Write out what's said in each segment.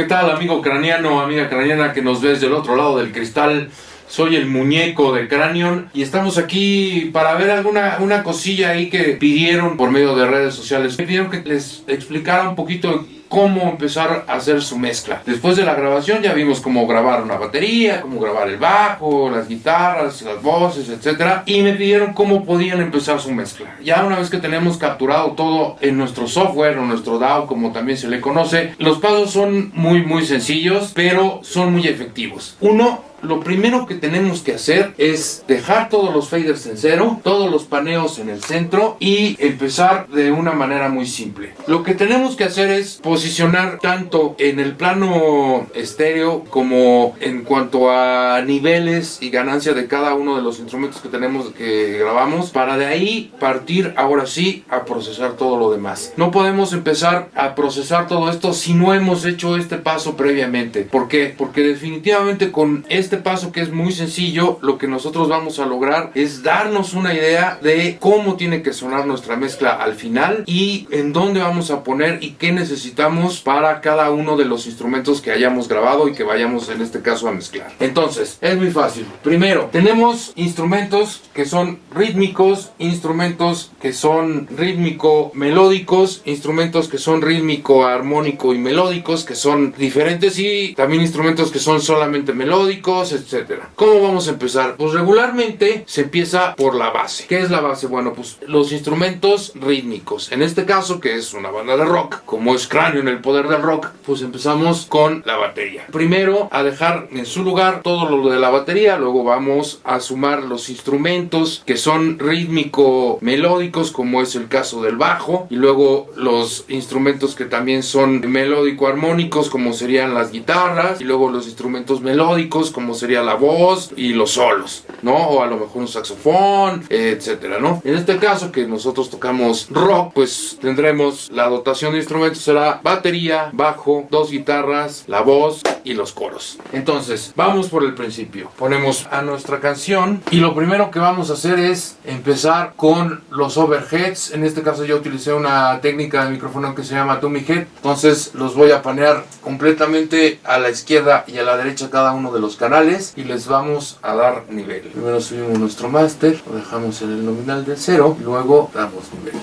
¿Qué tal amigo craneano, amiga craneana que nos ves del otro lado del cristal? Soy el muñeco de Cranion y estamos aquí para ver alguna una cosilla ahí que pidieron por medio de redes sociales. Me pidieron que les explicara un poquito cómo empezar a hacer su mezcla. Después de la grabación ya vimos cómo grabar una batería, cómo grabar el bajo, las guitarras, las voces, etc. Y me pidieron cómo podían empezar su mezcla. Ya una vez que tenemos capturado todo en nuestro software o nuestro DAW, como también se le conoce, los pasos son muy muy sencillos, pero son muy efectivos. Uno, lo primero que tenemos que hacer es dejar todos los faders en cero, todos los paneos en el centro y empezar de una manera muy simple. Lo que tenemos que hacer es posicionar tanto en el plano estéreo como en cuanto a niveles y ganancia de cada uno de los instrumentos que tenemos que grabamos para de ahí partir ahora sí a procesar todo lo demás. No podemos empezar a procesar todo esto si no hemos hecho este paso previamente. ¿Por qué? Porque definitivamente con este este paso que es muy sencillo, lo que nosotros vamos a lograr es darnos una idea de cómo tiene que sonar nuestra mezcla al final y en dónde vamos a poner y qué necesitamos para cada uno de los instrumentos que hayamos grabado y que vayamos en este caso a mezclar. Entonces, es muy fácil. Primero, tenemos instrumentos que son rítmicos, instrumentos que son rítmico melódicos, instrumentos que son rítmico armónico y melódicos, que son diferentes y también instrumentos que son solamente melódicos etcétera. ¿Cómo vamos a empezar? Pues regularmente se empieza por la base. ¿Qué es la base? Bueno, pues los instrumentos rítmicos. En este caso, que es una banda de rock, como es Cráneo en el poder del rock, pues empezamos con la batería. Primero a dejar en su lugar todo lo de la batería, luego vamos a sumar los instrumentos que son rítmico melódicos, como es el caso del bajo, y luego los instrumentos que también son melódico armónicos, como serían las guitarras, y luego los instrumentos melódicos, como sería la voz y los solos, ¿no? O a lo mejor un saxofón, etcétera, ¿no? En este caso que nosotros tocamos rock, pues tendremos la dotación de instrumentos será batería, bajo, dos guitarras, la voz y los coros. Entonces, vamos por el principio. Ponemos a nuestra canción y lo primero que vamos a hacer es empezar con los overheads. En este caso yo utilicé una técnica de micrófono que se llama Tummy Head. Entonces los voy a panear completamente a la izquierda y a la derecha cada uno de los canales y les vamos a dar nivel. Primero subimos nuestro máster, lo dejamos en el nominal de 0 y luego damos nivel.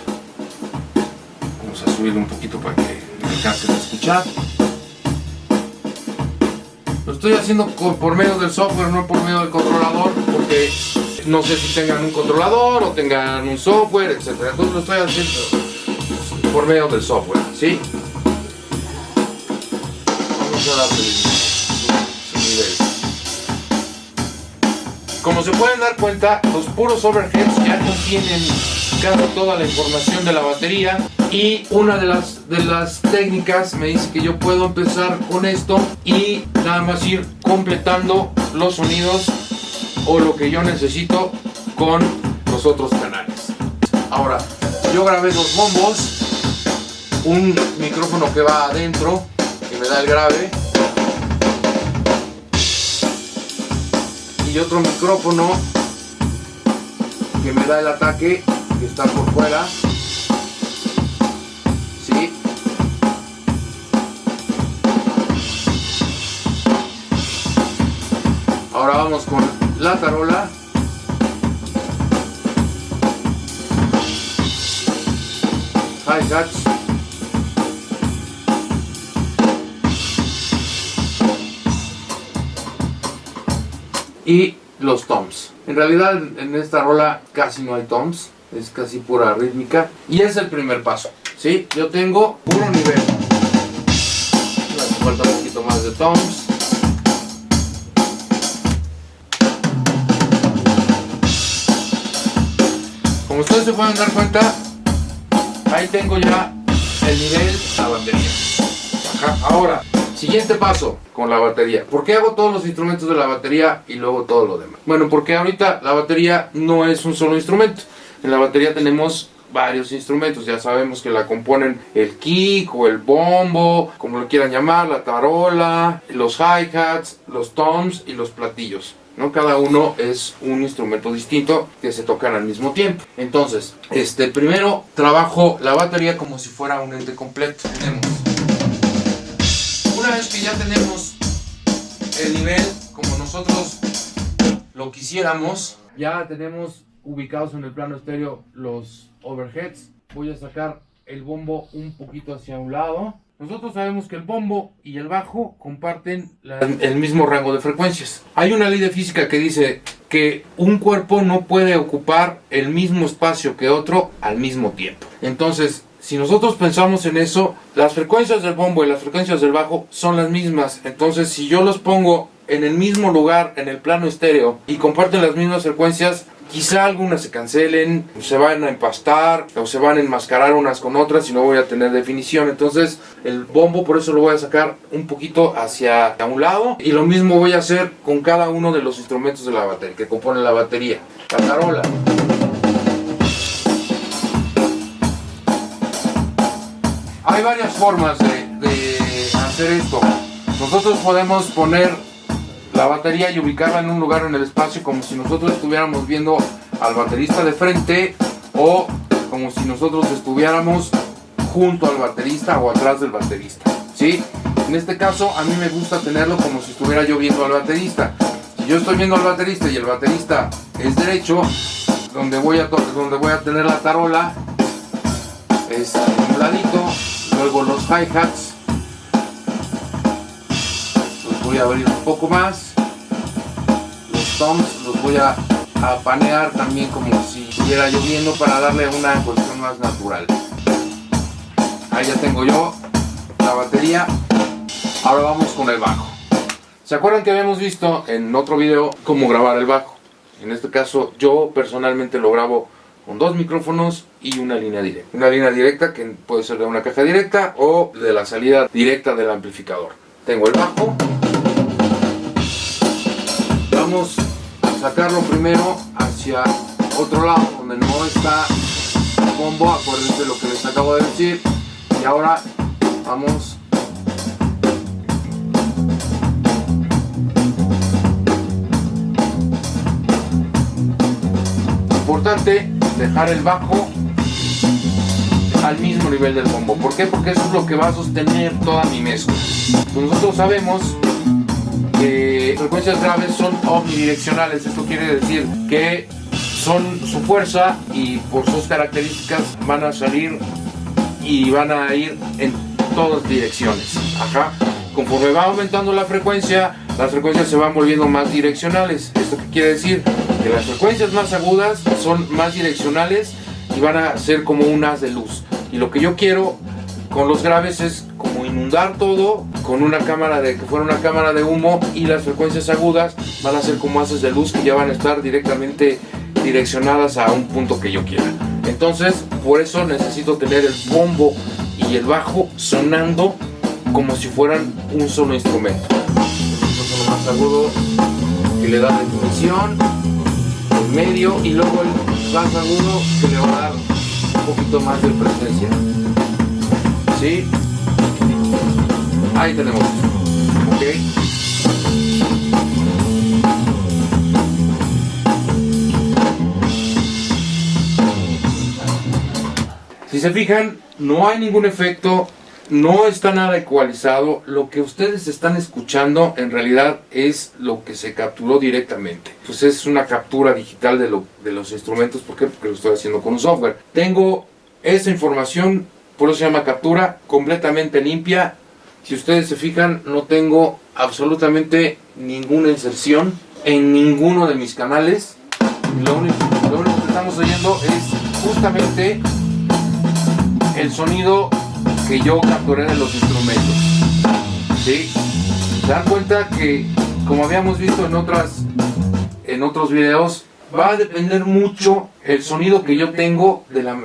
Vamos a subirlo un poquito para que alcancen a escuchar. Lo estoy haciendo por medio del software, no por medio del controlador, porque no sé si tengan un controlador o tengan un software, etc. Entonces lo estoy haciendo por medio del software, ¿sí? Vamos a darle Como se pueden dar cuenta, los puros overheads ya contienen toda la información de la batería y una de las, de las técnicas me dice que yo puedo empezar con esto y nada más ir completando los sonidos o lo que yo necesito con los otros canales. Ahora, yo grabé dos bombos, un micrófono que va adentro, que me da el grave, y otro micrófono que me da el ataque que está por fuera ¿sí? ahora vamos con la tarola hi-hats y los toms. En realidad en esta rola casi no hay toms, es casi pura rítmica y es el primer paso. ¿sí? Yo tengo puro nivel. falta un poquito más de toms. Como ustedes se pueden dar cuenta, ahí tengo ya el nivel, la batería. Ahora, Siguiente paso con la batería. ¿Por qué hago todos los instrumentos de la batería y luego todo lo demás? Bueno, porque ahorita la batería no es un solo instrumento. En la batería tenemos varios instrumentos, ya sabemos que la componen el kick o el bombo, como lo quieran llamar, la tarola, los hi-hats, los toms y los platillos. ¿no? Cada uno es un instrumento distinto que se tocan al mismo tiempo. Entonces, este, primero trabajo la batería como si fuera un ente completo. Tenemos una vez que ya tenemos el nivel como nosotros lo quisiéramos, ya tenemos ubicados en el plano estéreo los overheads. Voy a sacar el bombo un poquito hacia un lado. Nosotros sabemos que el bombo y el bajo comparten el mismo rango de frecuencias. Hay una ley de física que dice que un cuerpo no puede ocupar el mismo espacio que otro al mismo tiempo. Entonces, si nosotros pensamos en eso, las frecuencias del bombo y las frecuencias del bajo son las mismas. Entonces, si yo los pongo en el mismo lugar, en el plano estéreo, y comparten las mismas frecuencias, quizá algunas se cancelen, se van a empastar o se van a enmascarar unas con otras y no voy a tener definición. Entonces el bombo por eso lo voy a sacar un poquito hacia un lado y lo mismo voy a hacer con cada uno de los instrumentos de la batería que componen la batería. La. Hay varias formas de hacer esto. Nosotros podemos poner la batería y ubicarla en un lugar en el espacio como si nosotros estuviéramos viendo al baterista de frente o como si nosotros estuviéramos junto al baterista o atrás del baterista. ¿sí? En este caso a mí me gusta tenerlo como si estuviera yo viendo al baterista. Si yo estoy viendo al baterista y el baterista es derecho, donde voy a, donde voy a tener la tarola es un ladito, luego los hi-hats a abrir un poco más los voy a, panear también como si estuviera lloviendo para darle una cuestión más natural. Ahí ya tengo yo la batería. Ahora vamos con el bajo. ¿Se acuerdan que habíamos visto en otro video cómo grabar el bajo? En este caso yo personalmente lo grabo con dos micrófonos y una línea directa. Una línea directa que puede ser de una caja directa o de la salida directa del amplificador. Tengo el bajo. Vamos sacarlo primero hacia otro lado donde no está el bombo, acuérdense lo que les acabo de decir. Y ahora vamos. Importante dejar el bajo al mismo nivel del bombo. ¿por qué? porque eso es lo que va a sostener toda mi mezcla. Nosotros sabemos que frecuencias graves son omnidireccionales. Esto quiere decir que son su fuerza y por sus características van a salir y van a ir en todas direcciones. Ajá. Conforme va aumentando la frecuencia, las frecuencias se van volviendo más direccionales. ¿Esto qué quiere decir? Que las frecuencias más agudas son más direccionales y van a ser como un haz de luz. Y lo que yo quiero con los graves es inundar todo con una cámara de que fuera una cámara de humo y las frecuencias agudas van a ser como haces de luz que ya van a estar directamente direccionadas a un punto que yo quiera. Entonces, por eso necesito tener el bombo y el bajo sonando como si fueran un solo instrumento. Solo más agudo que le da definición, el medio y luego el más agudo que le va a dar un poquito más de presencia. ¿sí? Ahí tenemos. Ok. Si se fijan, no hay ningún efecto, no está nada ecualizado. Lo que ustedes están escuchando en realidad es lo que se capturó directamente. Pues es una captura digital de, lo, de los instrumentos. ¿Por qué? Porque lo estoy haciendo con un software. Tengo esa información por eso se llama captura completamente limpia. Si ustedes se fijan, no tengo absolutamente ninguna inserción en ninguno de mis canales. Lo único, que estamos oyendo es justamente el sonido que yo capturé de los instrumentos. ¿Sí? Se dan cuenta que, como habíamos visto en, otras, en otros videos, va a depender mucho el sonido que yo tengo de la,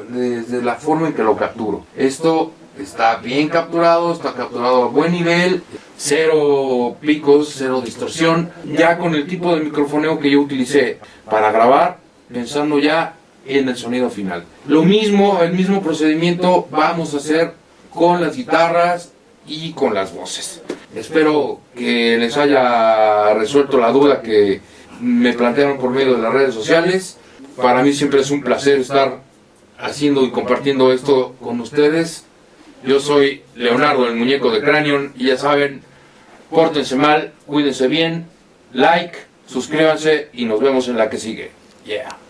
la forma en que lo capturo. Esto está bien capturado, está capturado a buen nivel, cero picos, cero distorsión, ya con el tipo de microfoneo que yo utilicé para grabar, pensando ya en el sonido final. Lo mismo, el mismo procedimiento vamos a hacer con las guitarras y con las voces. Espero que les haya resuelto la duda que me plantearon por medio de las redes sociales. Para mí siempre es un placer estar haciendo y compartiendo esto con ustedes. Yo soy Leonardo, el muñeco de Cranion, y ya saben, Pórtense mal, cuídense bien, like, suscríbanse y nos vemos en la que sigue. Yeah.